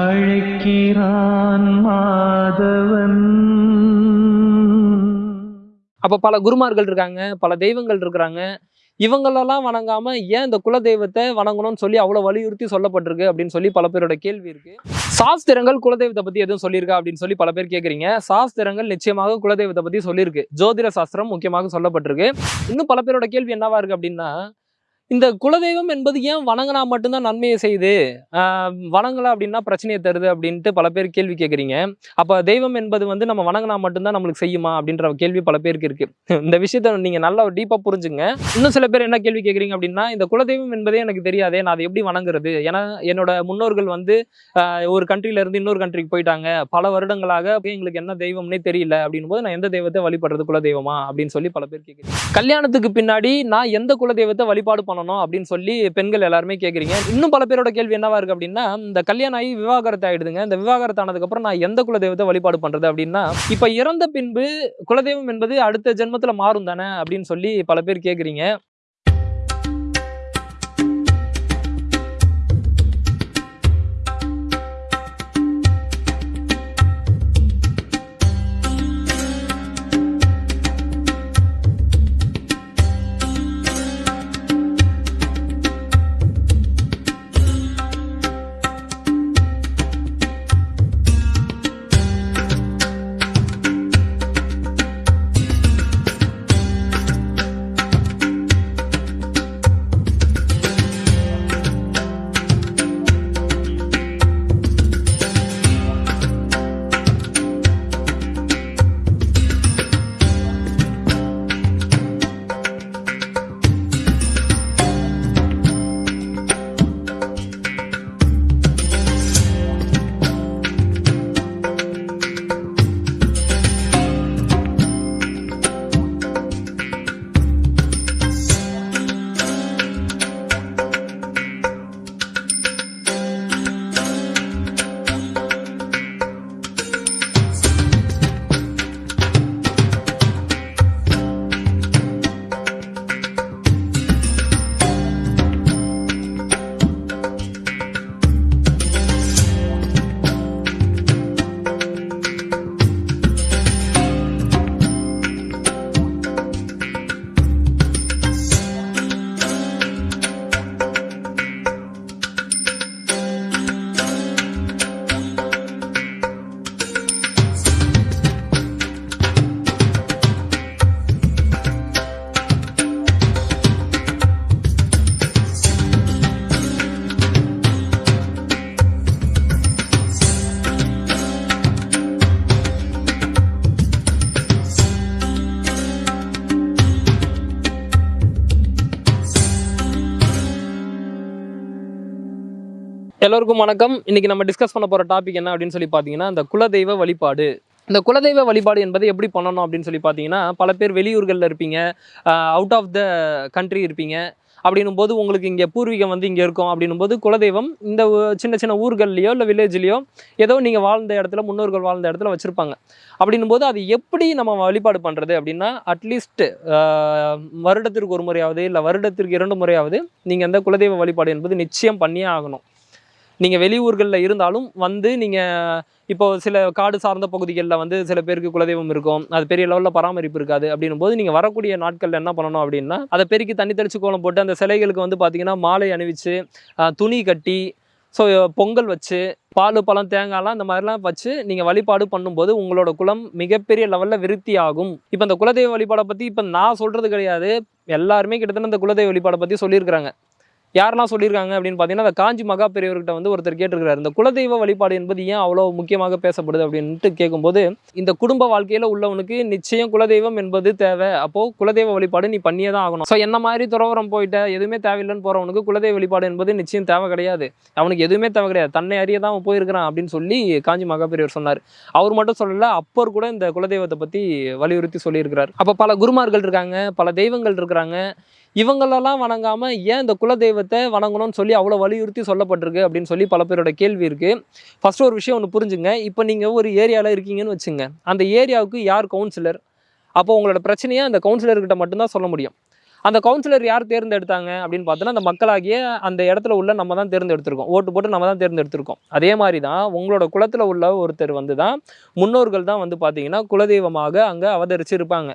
அழைக்கிறான் மாதவன். அப்போ பல குருமார்கள் இருக்காங்க பல தெய்வங்கள் இருக்கிறாங்க. இவங்களெல்லாம் வணங்காம ஏன் இந்த குல தெய்வத்தை வணங்கணும்னு சொல்லி அவ்வளோ வலியுறுத்தி சொல்லப்பட்டிருக்கு அப்படின்னு சொல்லி பல பேரோட கேள்வி இருக்கு. சாஸ்திரங்கள் குலதெய்வத்தை பத்தி எதுவும் சொல்லியிருக்கா அப்படின்னு சொல்லி பல பேர் கேட்குறீங்க சாஸ்திரங்கள் நிச்சயமாக குலதெய்வத்தை பத்தி சொல்லியிருக்கு. ஜோதிட சாஸ்திரம் முக்கியமாக சொல்லப்பட்டிருக்கு. இன்னும் பல பேரோட கேள்வி என்னவா இருக்கு அப்படின்னா இந்த குலதெய்வம் என்பது ஏன் வணங்கினா மட்டும்தான் நன்மையை செய்யுது? வணங்கலை அப்படின்னா பிரச்சனையை தருது அப்படின்ட்டு பல பேர் கேள்வி கேட்குறீங்க அப்போ தெய்வம் என்பது வந்து நம்ம வணங்கினா மட்டும்தான் நம்மளுக்கு செய்யுமா அப்படின்ற கேள்வி பல பேருக்கு இருக்கு. இந்த விஷயத்த நீங்க நல்லா டீப்பாக புரிஞ்சுங்க. இன்னும் சில பேர் என்ன கேள்வி கேட்குறீங்க அப்படின்னா இந்த குலதெய்வம் என்பதே எனக்கு தெரியாதே நான் அதை எப்படி வணங்குறது? ஏன்னா என்னோட முன்னோர்கள் வந்து ஒரு கண்ட்ரில இருந்து இன்னொரு கண்ட்ரிக்கு போயிட்டாங்க. பல வருடங்களாக எங்களுக்கு என்ன தெய்வம்னே தெரியல அப்படின்னும் போது நான் எந்த தெய்வத்தை வழிபடுறது குலதெய்வமா அப்படின்னு சொல்லி பல பேர் கேட்குறேன் கல்யாணத்துக்கு பின்னாடி நான் எந்த குலதெய்வத்தை வழிபாடு பண்ணணும்? அப்படின்னு சொல்லி பெண்கள் எல்லாருமே கேட்குறீங்க இன்னும் பல பேரோட கேள்வி என்னவா இருக்கு அப்படின்னா இந்த கல்யாணம் ஆகி விவாகரத்து ஆயிடுதுங்க. இந்த விவாகரத்து ஆனதுக்கு அப்புறம் நான் எந்த குலதெய்வத்தை வழிபாடு பண்றது அப்படின்னா இப்ப இறந்த பின்பு குலதெய்வம் என்பது அடுத்த ஜென்மத்துல மாறும் தானே அப்படின்னு சொல்லி பல பேர் கேட்குறீங்க எல்லோருக்கும் வணக்கம். இன்னைக்கு நம்ம டிஸ்கஸ் பண்ண போகிற டாபிக் என்ன அப்படின்னு சொல்லி பார்த்தீங்கன்னா இந்த குலதெய்வ வழிபாடு. இந்த குலதெய்வ வழிபாடு என்பது எப்படி பண்ணணும் அப்படின்னு சொல்லி பார்த்தீங்கன்னா பல பேர் வெளியூர்களில் இருப்பீங்க அவுட் ஆஃப் த கண்ட்ரி இருப்பீங்க. அப்படின்னும் போது உங்களுக்கு இங்கே பூர்வீகம் வந்து இங்கே இருக்கும். அப்படின்னும் போது குலதெய்வம் இந்த சின்ன சின்ன ஊர்கள்லையோ இல்லை வில்லேஜ்லேயோ ஏதோ நீங்கள் வாழ்ந்த இடத்துல முன்னோர்கள் வாழ்ந்த இடத்துல வச்சுருப்பாங்க. அப்படின்னும் போது அது எப்படி நம்ம வழிபாடு பண்ணுறது அப்படின்னா அட்லீஸ்ட் வருடத்திற்கு ஒரு முறையாவது இல்லை வருடத்திற்கு இரண்டு முறையாவது நீங்கள் அந்த குலதெய்வ வழிபாடு என்பது நிச்சயம் பண்ணியே ஆகணும். நீங்கள் வெளியூர்களில் இருந்தாலும் வந்து நீங்கள் இப்போ சில காடு சார்ந்த பகுதிகளில் வந்து சில பேருக்கு குலதெய்வம் இருக்கும். அது பெரிய லெவலில் பராமரிப்பு இருக்காது அப்படின்னும் போது நீங்கள் வரக்கூடிய நாட்களில் என்ன பண்ணணும் அப்படின்னா அதை பெருக்கி தண்ணி தெளிச்சு கோலம் போட்டு அந்த சிலைகளுக்கு வந்து பார்த்தீங்கன்னா மாலை அணிவிச்சு துணி கட்டி ஸோ பொங்கல் வச்சு பால் பழம் தேங்காய்லாம் இந்த மாதிரிலாம் வச்சு நீங்கள் வழிபாடு பண்ணும்போது உங்களோட குலம் மிகப்பெரிய லெவலில் விருத்தி ஆகும். இப்போ இந்த குலதெய்வ வழிபாடை பற்றி இப்போ நான் சொல்கிறது கிடையாது. எல்லாருமே கிட்டத்தட்ட இந்த குலதெய்வ வழிபாடை பற்றி சொல்லியிருக்கிறாங்க. யாரெல்லாம் சொல்லியிருக்காங்க அப்படின்னு பார்த்தீங்கன்னா அந்த காஞ்சி மகா பெரியவர்கிட்ட வந்து ஒருத்தர் கேட்டிருக்கிறார். இந்த குலதெய்வ வழிபாடு என்பது ஏன் அவ்வளோ முக்கியமாக பேசப்படுது அப்படின்ட்டு கேட்கும்போது இந்த குடும்ப வாழ்க்கையில் உள்ளவனுக்கு நிச்சயம் குலதெய்வம் என்பது தேவை. அப்போது குலதெய்வ வழிபாடு நீ பண்ணியே தான் ஆகணும். ஸோ என்ன மாதிரி துறவரம் போயிட்ட எதுவுமே தேவையில்லைன்னு போகிறவனுக்கு குலதெய்வ வழிபாடு என்பது நிச்சயம் தேவை கிடையாது. அவனுக்கு எதுவுமே தேவை கிடையாது. தன்னை அறிய தான் அவன் போயிருக்கிறான் அப்படின்னு சொல்லி காஞ்சி மகா பெரியவர் சொன்னார். அவர் மட்டும் சொல்லலை அப்பர் கூட இந்த குலதெய்வத்தை பற்றி வலியுறுத்தி சொல்லியிருக்கிறார். அப்போ பல குருமார்கள் இருக்காங்க பல தெய்வங்கள் இருக்கிறாங்க. இவங்களெல்லாம் வணங்காமல் ஏன் இந்த குலதெய்வத்தை வணங்கணும்னு சொல்லி அவ்வளோ வலியுறுத்தி சொல்லப்பட்டிருக்கு அப்படின்னு சொல்லி பல பேரோட கேள்வி இருக்குது ஃபஸ்ட்டு ஒரு விஷயம் ஒன்று புரிஞ்சுங்க. இப்போ நீங்கள் ஒரு ஏரியாவில் இருக்கீங்கன்னு வச்சுங்க. அந்த ஏரியாவுக்கு யார் கவுன்சிலர் அப்போ உங்களோட பிரச்சனையை அந்த கவுன்சிலர்கிட்ட மட்டும்தான் சொல்ல முடியும். அந்த கவுன்சிலர் யார் தேர்ந்தெடுத்தாங்க அப்படின்னு பார்த்தோன்னா அந்த மக்களாகிய அந்த இடத்துல உள்ள நம்ம தான் தேர்ந்தெடுத்திருக்கோம். ஓட்டு போட்டு நம்ம தான் தேர்ந்தெடுத்திருக்கோம். அதே மாதிரி தான் உங்களோட குலத்தில் உள்ள ஒருத்தர் வந்து தான் முன்னோர்கள் தான் வந்து பார்த்தீங்கன்னா குலதெய்வமாக அங்கே அவதரிச்சு இருப்பாங்க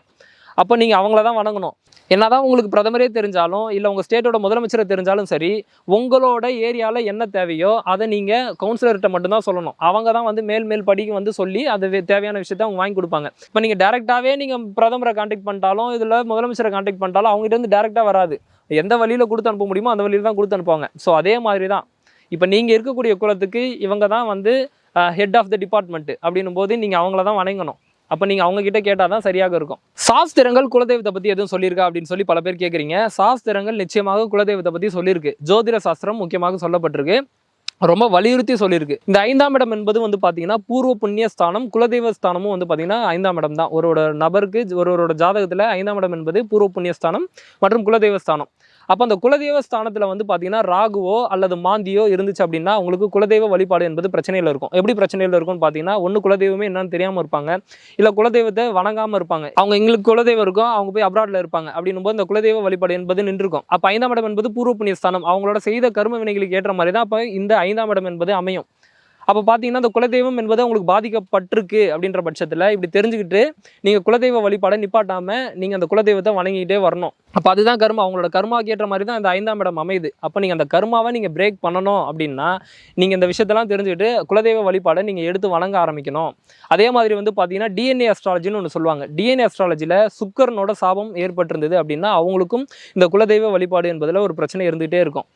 அப்போ நீங்கள் அவங்கள தான் வணங்கணும். என்னதான் உங்களுக்கு பிரதமரே தெரிஞ்சாலும் இல்லை உங்கள் ஸ்டேட்டோட முதலமைச்சரை தெரிஞ்சாலும் சரி உங்களோட ஏரியாவில் என்ன தேவையோ அதை நீங்கள் கவுன்சிலர்கிட்ட மட்டும்தான் சொல்லணும். அவங்க தான் வந்து மேல் மேல் படிக்கு வந்து சொல்லி அது தேவையான விஷயத்த அவங்க வாங்கி கொடுப்பாங்க. இப்போ நீங்கள் டேரெக்டாகவே நீங்கள் பிரதமரை காண்டாக்ட் பண்ணிட்டாலும் இதில் முதலமைச்சரை காண்டாக்ட் பண்ணிட்டாலும் அவங்ககிட்ட வந்து டேரெக்டாக வராது. எந்த வழியில் கொடுத்து அனுப்ப முடியுமோ அந்த வழியில் தான் கொடுத்து அனுப்புவாங்க. ஸோ அதே மாதிரி தான். இப்போ நீங்கள் இருக்கக்கூடிய குலத்துக்கு இவங்க தான் வந்து ஹெட் ஆஃப் த டிபார்ட்மெண்ட் அப்படின்னும் போது நீங்கள் அவங்கள தான் வணங்கணும். அப்போ நீங்கள் அவங்ககிட்ட கேட்டால் தான் சரியாக இருக்கும். சாஸ்திரங்கள் குலதெய்வத்தை பற்றி எதுவும் சொல்லியிருக்கா அப்படின்னு சொல்லி பல பேர் கேட்குறீங்க சாஸ்திரங்கள் நிச்சயமாக குலதெய்வத்தை பற்றி சொல்லியிருக்கு. ஜோதிட சாஸ்திரம் முக்கியமாக சொல்லப்பட்டிருக்கு. ரொம்ப வலியுறுத்தி சொல்லியிருக்கு. இந்த ஐந்தாம் இடம் என்பது வந்து பார்த்தீங்கன்னா பூர்வ புண்ணிய ஸ்தானம் குலதெய்வ ஸ்தானமும் வந்து பார்த்தீங்கன்னா ஐந்தாம் இடம் தான் ஒருவரோட நபருக்கு ஒருவரோட ஜாதகத்தில் ஐந்தாம் இடம் என்பது பூர்வ புண்ணிய ஸ்தானம் மற்றும் குலதெய்வ ஸ்தானம். அப்போ அந்த குலதெய்வ ஸ்தானத்தில் வந்து பார்த்தீங்கன்னா ராகுவோ அல்லது மாந்தியோ இருந்துச்சு அப்படின்னா உங்களுக்கு குலதெய்வ வழிபாடு என்பது பிரச்சனையில் இருக்கும். எப்படி பிரச்சனையில் இருக்கும்னு பார்த்தீங்கன்னா ஒன்று குலதெய்வமே என்னன்னு தெரியாமல் இருப்பாங்க. இல்லை குலதெய்வத்தை வணங்காமல் இருப்பாங்க. அவங்க எங்களுக்கு குலதெய்வம் இருக்கும் அவங்க போய் அப்ராட்ல இருப்பாங்க. அப்படின்னும் போது இந்த குலதெய்வ வழிபாடு என்பது நின்றுக்கும். அப்போ ஐந்தாம் இடம் என்பது பூர்வ புண்ணிய ஸ்தானம். அவங்களோட செய்த கர்ம வினைகளுக்கு ஏற்ற மாதிரி தான் அப்போ இந்த ஐந்தாம் இடம் என்பது அமையும். அப்போ பார்த்தீங்கன்னா அந்த குலதெய்வம் என்பது உங்களுக்கு பாதிக்கப்பட்டிருக்கு அப்படின்ற பட்சத்தில் இப்படி தெரிஞ்சுக்கிட்டு நீங்கள் குலதெய்வ வழிபாடை நிப்பாட்டாமல் நீங்கள் அந்த குலதெய்வத்தை வணங்கிக்கிட்டே வரணும். அப்போ அதுதான் கர்மா. அவங்களோட கர்மாவுக்கு ஏற்ற மாதிரி தான் இந்த ஐந்தாம் இடம் அமையுது. அப்போ நீங்கள் அந்த கர்மாவை நீங்கள் பிரேக் பண்ணணும் அப்படின்னா நீங்கள் இந்த விஷயத்தெல்லாம் தெரிஞ்சுக்கிட்டு குலதெய்வ வழிபாடை நீங்கள் எடுத்து வணங்க ஆரம்பிக்கணும். அதே மாதிரி வந்து பார்த்தீங்கன்னா டிஎன்ஏ அஸ்ட்ராலஜின்னு ஒன்று சொல்லுவாங்க. டிஎன்ஏ அஸ்ட்ராலஜியில் சுக்கரனோட சாபம் ஏற்பட்டிருந்தது அப்படின்னா அவங்களுக்கும் இந்த குலதெய்வ வழிபாடு என்பதில் ஒரு பிரச்சனை இருந்துகிட்டே இருக்கும்.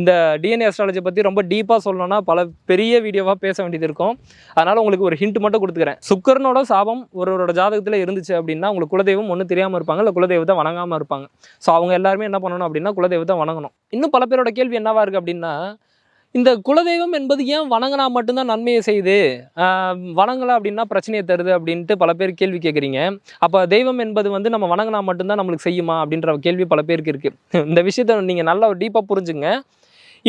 இந்த டிஎன்ஏ அஸ்ட்ராலஜி பற்றி ரொம்ப டீப்பாக சொல்லணும்னா பல பெரிய வீடியோவாக பேச வேண்டியது இருக்கும். அதனால் உங்களுக்கு ஒரு ஹிண்ட் மட்டும் கொடுத்துக்கிறேன். சுக்கரனோட சாபம் ஒருவரோட ஜாதகத்தில் இருந்துச்சு அப்படின்னா உங்களுக்கு குலதெய்வம் ஒன்றும் தெரியாமல் இருப்பாங்க. இல்லை குலதெய்வத்தை வணங்காமல் இருப்பாங்க. ஸோ அவங்க எல்லாருமே என்ன பண்ணணும் அப்படின்னா குலதெய்வத்தை வணங்கணும். இன்னும் பல பேரோட கேள்வி என்னவா இருக்குது அப்படின்னா இந்த குலதெய்வம் என்பது ஏன் வணங்கினா மட்டும்தான் நன்மையை செய்யுது? வணங்கலை அப்படின்னா பிரச்சனையை தருது அப்படின்ட்டு பல பேர் கேள்வி கேட்குறீங்க அப்போ தெய்வம் என்பது வந்து நம்ம வணங்கினா மட்டும்தான் நம்மளுக்கு செய்யுமா அப்படின்ற கேள்வி பல பேருக்கு இருக்குது இந்த விஷயத்தை நீங்கள் நல்லா டீப்பாக புரிஞ்சுங்க.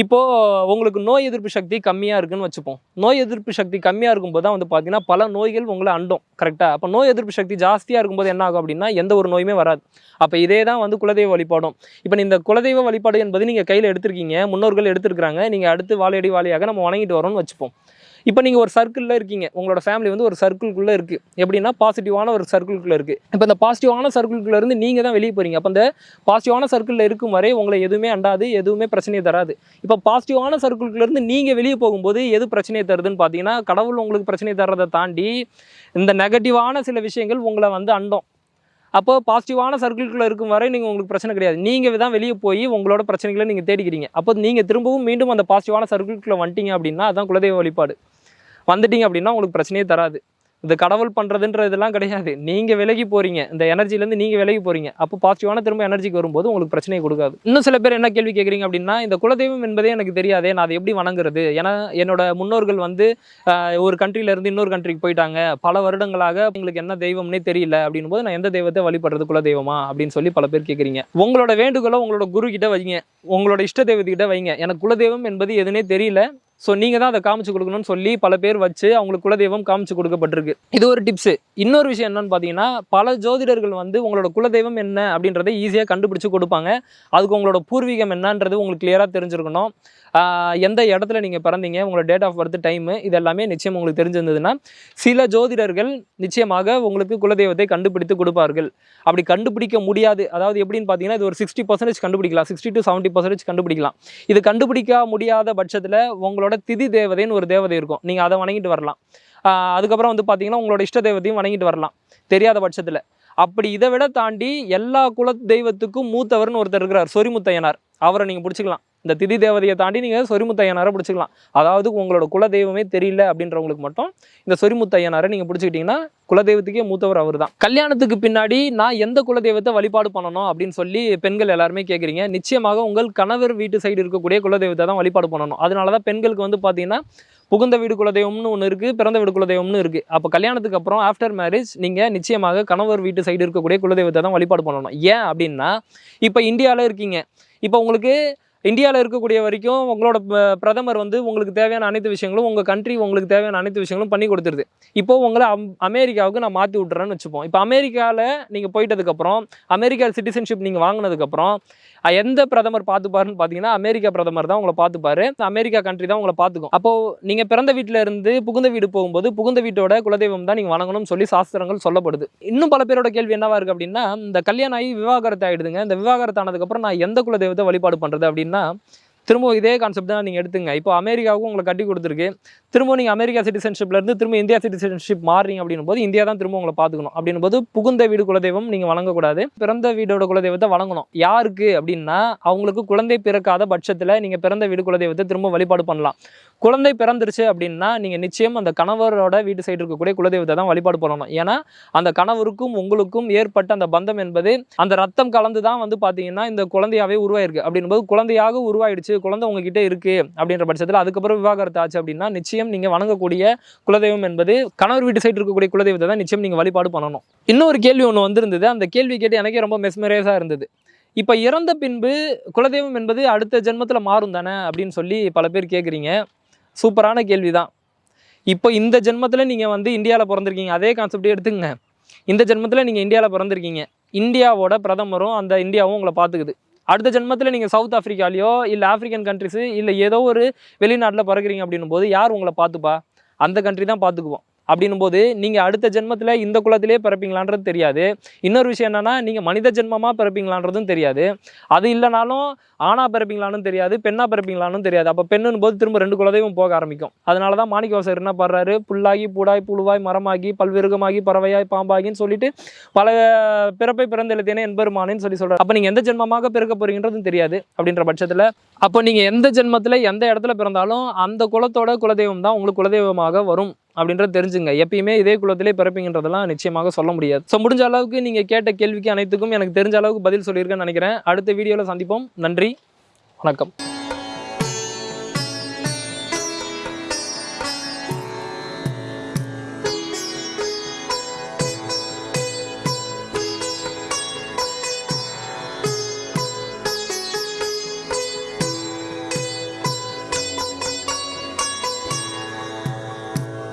இப்போது உங்களுக்கு நோய் எதிர்ப்பு சக்தி கம்மியாக இருக்குன்னு வச்சுப்போம். நோய் எதிர்ப்பு சக்தி கம்மியாக இருக்கும்போது தான் வந்து பார்த்தீங்கன்னா பல நோய்கள் உங்களை அண்டும் கரெக்டாக அப்போ நோய் எதிர்ப்பு சக்தி ஜாஸ்தியாக இருக்கும்போது என்ன ஆகும் அப்படின்னா எந்த ஒரு நோயுமே வராது. அப்போ இதே தான் வந்து குலதெய்வ வழிபாடும். இப்போ இந்த குலதெய்வ வழிபாடு என்பது நீங்கள் கையில் எடுத்திருக்கீங்க முன்னோர்கள் எடுத்திருக்கிறாங்க. நீங்கள் அடுத்து வாழையடி வாழையாக நம்ம வணங்கிட்டு வரோம்னு வச்சுப்போம். இப்போ நீங்கள் ஒரு சர்க்கிளில் இருக்கீங்க. உங்களோட ஃபேமிலி வந்து ஒரு சர்க்கிள்குள்ளே இருக்குது எப்படின்னா பாசிட்டிவான ஒரு சர்க்கிள்குள்ளே இருக்குது இப்போ இந்த பாசிட்டிவான சர்க்கிள்குள்ளே இருந்து நீங்கள் தான் வெளியே போகிறீங்க அப்போ இந்த பாசிட்டிவான சர்க்கிளில் இருக்கும் வரை உங்களை எதுவுமே அண்டாது எதுவுமே பிரச்சனையை தராது. இப்போ பாசிட்டிவான சர்க்கிள்குள்ளேருந்து நீங்கள் வெளியே போகும்போது எது பிரச்சனையை தருதுன்னு பார்த்தீங்கன்னா கடவுள் உங்களுக்கு பிரச்சனையை தர்றதை தாண்டி இந்த நெகட்டிவான சில விஷயங்கள் உங்களை வந்து அண்டும். அப்போ பாசிட்டிவான சர்க்கிள்குள்ளே இருக்கும் வரை நீங்கள் உங்களுக்கு பிரச்சனை கிடையாது. நீங்கள் தான் வெளியே போய் உங்களோட பிரச்சனைகளை நீங்கள் தேடிக்கிறீங்க. அப்போ நீங்கள் திரும்பவும் மீண்டும் அந்த பாசிட்டிவான சர்க்கிள்குள்ளே வந்துட்டீங்க அப்படின்னா அதான் குலதெய்வ வழிபாடு. வந்துட்டீங்க அப்படின்னா உங்களுக்கு பிரச்சனையே தராது. இந்த கடவுள் பண்ணுறதுன்ற இதெல்லாம் கிடையாது. நீங்கள் விலகி போகிறீங்க இந்த எனர்ஜிலேருந்து நீங்கள் விலகி போகிறீங்க அப்போ பாசிட்டிவான திரும்ப எனர்ஜிக்கு வரும்போது உங்களுக்கு பிரச்சனையை கொடுக்காது. இன்னும் சில பேர் என்ன கேள்வி கேட்குறீங்க அப்படின்னா இந்த குலதெய்வம் என்பதே எனக்கு தெரியாதே நான் அதை எப்படி வணங்குறது? ஏன்னா என்னோட முன்னோர்கள் வந்து ஒரு கண்ட்ரிலேருந்து இன்னொரு கண்ட்ரிக்கு போயிட்டாங்க. பல வருடங்களாக உங்களுக்கு என்ன தெய்வம்னே தெரியல அப்படின்னும் போது நான் எந்த தெய்வத்தை வழிபடுறது? குலதெய்வமா? அப்படின்னு சொல்லி பல பேர் கேட்குறீங்க. உங்களோட வேண்டுகோளை உங்களோட குரு கிட்ட வைங்க. உங்களோட இஷ்ட தெய்வத்துக்கிட்ட வைங்க. எனக்கு குலதெய்வம் என்பது எதுனே தெரியல. ஸோ நீங்கள் தான் அதை காமிச்சு கொடுக்கணும்னு சொல்லி பல பேர் வச்சு அவங்களுக்கு குலதெய்வம் காமிச்சு கொடுக்கப்பட்டிருக்கு. இது ஒரு டிப்ஸு இன்னொரு விஷயம் என்னன்னு பார்த்தீங்கன்னா பல ஜோதிடர்கள் வந்து உங்களோட குலதெய்வம் என்ன அப்படின்றத ஈஸியாக கண்டுபிடிச்சு கொடுப்பாங்க. அதுக்கு உங்களோட பூர்வீகம் என்னன்றது உங்களுக்கு கிளியராக தெரிஞ்சிருக்கணும். எந்த இடத்துல நீங்கள் பிறந்தீங்க உங்களோட டேட் ஆஃப் பர்த் டைமு இது எல்லாமே நிச்சயம் உங்களுக்கு தெரிஞ்சிருந்ததுன்னா சில ஜோதிடர்கள் நிச்சயமாக உங்களுக்கு குலதெய்வத்தை கண்டுபிடித்து கொடுப்பார்கள். அப்படி கண்டுபிடிக்க முடியாது. அதாவது எப்படின்னு பார்த்தீங்கன்னா இது ஒரு சிக்ஸ்டி பர்சன்டேஜ் கண்டுபிடிக்கலாம். சிக்ஸ்டி டு செவன்ட்டி பர்சன்டேஜ் கண்டுபிடிக்கலாம். இது கண்டுபிடிக்க முடியாத பட்சத்தில் உங்களோட திதி தேவதைன்னு ஒரு தேவதை இருக்கும். நீங்கள் அதை வணங்கிட்டு வரலாம். ஆஹ் அதுக்கப்புறம் வந்து பார்த்தீங்கன்னா உங்களோட இஷ்ட தெய்வத்தையும் வணங்கிட்டு வரலாம். தெரியாத பட்சத்தில். அப்படி இதை விட தாண்டி எல்லா குல தெய்வத்துக்கும் மூத்தவர்னு ஒருத்தர் இருக்கிறார். சொரிமுத்தையனார். அவரை நீங்கள் பிடிச்சிக்கலாம். இந்த திதி தேவதையை தாண்டி நீங்கள் சொரிமுத்தையனாரை பிடிச்சிக்கலாம். அதாவது உங்களோட குல தெய்வமே தெரியல அப்படின்றவங்களுக்கு மட்டும் இந்த சொரிமுத்தையனாரை நீங்கள் பிடிச்சிக்கிட்டிங்கன்னா குலதெய்வத்துக்கே மூத்தவர் அவர் தான் கல்யாணத்துக்கு பின்னாடி நான் எந்த குலதெய்வத்தை வழிபாடு பண்ணணும் அப்படின்னு சொல்லி பெண்கள் எல்லாருமே கேட்குறீங்க நிச்சயமாக உங்கள் கணவர் வீட்டு சைடு இருக்கக்கூடிய குலதெய்வத்தை தான் வழிபாடு பண்ணணும். அதனால தான் பெண்களுக்கு வந்து பார்த்தீங்கன்னா புகுந்த வீடு குலதெய்வம்னு ஒன்று இருக்குது பிறந்த வீடு குலதெய்வம்னு இருக்குது அப்போ கல்யாணத்துக்கு அப்புறம் ஆஃப்டர் மேரேஜ் நீங்கள் நிச்சயமாக கணவர் வீட்டு சைடு இருக்கக்கூடிய குலதெய்வத்தை தான் வழிபாடு பண்ணணும். ஏன் அப்படின்னா இப்போ இந்தியாவில் இருக்கீங்க. இப்போ உங்களுக்கு இந்தியாவில் இருக்கக்கூடிய வரைக்கும் உங்களோட பிரதமர் வந்து உங்களுக்கு தேவையான அனைத்து விஷயங்களும் உங்கள் கண்ட்ரி உங்களுக்கு தேவையான அனைத்து விஷயங்களும் பண்ணி கொடுத்துருது. இப்போ உங்களை அம் அமெரிக்காவுக்கு நான் மாற்றி விட்டுறேன்னு வச்சுப்போம். இப்போ அமெரிக்காவில் நீங்கள் போயிட்டதுக்கப்புறம் அமெரிக்கா சிட்டிசன்ஷிப் நீங்கள் வாங்கினதுக்கப்புறம் எந்த பிரதமர் பார்த்துப்பாருன்னு பார்த்தீங்கன்னா அமெரிக்கா பிரதமர் தான் உங்களை பார்த்துப்பாரு. அமெரிக்கா கண்ட்ரி தான் உங்களை பார்த்துக்கும். அப்போ நீங்கள் பிறந்த வீட்டில் இருந்து புகுந்த வீடு போகும்போது புகுந்த வீட்டோட குலதெய்வம் தான் நீங்கள் வணங்கணும்னு சொல்லி சாஸ்திரங்கள் சொல்லப்படுது. இன்னும் பல பேரோட கேள்வி என்னவா இருக்கு அப்படின்னா இந்த கல்யாணம் ஆகி விவாகரத்து ஆயிடுதுங்க. இந்த விவாகரத்து ஆனதுக்கப்புறம் நான் எந்த குலதெய்வத்தை வழிபாடு பண்ணுறது அப்படின்னா திரும்ப இதே கான்செப்ட் தான் நீங்கள் எடுத்துங்க. இப்போ அமெரிக்காவுக்கும் உங்களை கட்டி கொடுத்துருக்கு. திரும்ப நீங்கள் அமெரிக்கா சிட்டிசன்ஷிப்லேருந்து திரும்ப இந்தியா சிட்டிசன்ஷிப் மாறுறீங்க அப்படின்னும் போது இந்தியா தான் திரும்ப உங்களை பார்த்துக்கணும். அப்படின்னும் போது புகுந்த வீடு குலதெய்வம் நீங்கள் வழங்கக்கூடாது. பிறந்த வீடோட குலதெய்வத்தை வழங்கணும். யாருக்கு அப்படின்னா அவங்களுக்கு குழந்தை பிறக்காத பட்சத்தில் நீங்கள் பிறந்த வீடு குலதெய்வத்தை திரும்ப வழிபாடு பண்ணலாம். குழந்தை பிறந்துருச்சு அப்படின்னா நீங்கள் நிச்சயம் அந்த கணவரோட வீட்டு சைடு இருக்கக்கூடிய குலதெய்வத்தை தான் வழிபாடு பண்ணணும். ஏன்னா அந்த கணவருக்கும் உங்களுக்கும் ஏற்பட்ட அந்த பந்தம் என்பது அந்த ரத்தம் கலந்து தான் வந்து பார்த்தீங்கன்னா இந்த குழந்தையாவே உருவாயிருக்கு. அப்படின்போது குழந்தையாக உருவாயிடுச்சு குழந்தை உங்ககிட்ட இருக்குது அப்படின்ற பட்சத்தில் அதுக்கப்புறம் விவாகரத்து ஆச்சு அப்படின்னா நிச்சயம் நீங்கள் வணங்கக்கூடிய குலதெய்வம் என்பது கணவர் வீட்டு சைடு இருக்கக்கூடிய குலதெய்வத்தை தான் நிச்சயம் நீங்கள் வழிபாடு பண்ணணும். இன்னொரு கேள்வி ஒன்று வந்திருந்தது. அந்த கேள்வி கேட்டு எனக்கே ரொம்ப மெஸ்மரைஸாக இருந்தது. இப்போ இறந்த பின்பு குலதெய்வம் என்பது அடுத்த ஜென்மத்தில் மாறும் தானே அப்படின்னு சொல்லி பல பேர் கேட்குறீங்க சூப்பரான கேள்வி தான் இப்போ இந்த ஜென்மத்தில் நீங்கள் வந்து இந்தியாவில் பிறந்திருக்கீங்க. அதே கான்செப்டே எடுத்துங்க இந்த ஜென்மத்தில் நீங்கள் இந்தியாவில் பிறந்திருக்கீங்க. இந்தியாவோட பிரதமரும் அந்த இந்தியாவும் உங்களை பார்த்துக்குது. அடுத்த ஜென்மத்தில் நீங்கள் சவுத் ஆஃப்ரிக்காலையோ இல்லை ஆஃப்ரிக்கன் கண்ட்ரிஸு இல்லை ஏதோ ஒரு வெளிநாட்டில் பிறக்கிறீங்க அப்படின்னும் போது யார் உங்களை பார்த்துப்பா? அந்த கண்ட்ரி தான் பார்த்துக்குவோம். அப்படின்னும் போது நீங்கள் அடுத்த ஜென்மத்தில் இந்த குலத்திலே பிறப்பீங்களான்றது தெரியாது. இன்னொரு விஷயம் என்னென்னா நீங்கள் மனித ஜென்மமாக பிறப்பீங்களான்றதும் தெரியாது. அது இல்லைனாலும் ஆணா பிறப்பீங்களானும் தெரியாது பெண்ணாக பிறப்பீங்களானும் தெரியாது. அப்போ பெண்ணுன்னு போது திரும்ப ரெண்டு குலதெய்வம் போக ஆரம்பிக்கும். அதனால தான் மாணிக்கவாசர் என்ன பாடுறாரு? புல்லாகி பூடாய் புழுவாய் மரமாகி பல்விருகமாகி பறவையாய் பாம்பாகின்னு சொல்லிட்டு பல பிறப்பை பிறந்தெழுத்தேனே என்பெருமானேன்னு சொல்லி சொல்கிறார் அப்போ நீங்கள் எந்த ஜென்மமாக பிறக்க போகிறீங்கன்றதும் தெரியாது அப்படின்ற பட்சத்தில் அப்போ நீங்கள் எந்த ஜென்மத்தில் எந்த இடத்துல பிறந்தாலும் அந்த குலத்தோட குலதெய்வம் தான் உங்களுக்கு குலதெய்வமாக வரும். அப்படின்றது தெரிஞ்சுங்க. எப்பயுமே இதே குலத்திலே பிறப்பீங்கன்றதெல்லாம் நிச்சயமாக சொல்ல முடியாது. ஸோ முடிஞ்ச அளவுக்கு நீங்கள் கேட்ட கேள்விக்கு அனைத்துக்கும் எனக்கு தெரிஞ்ச அளவுக்கு பதில் சொல்லியிருக்கேன்னு நினைக்கிறேன். அடுத்த வீடியோவில் சந்திப்போம். நன்றி. வணக்கம்.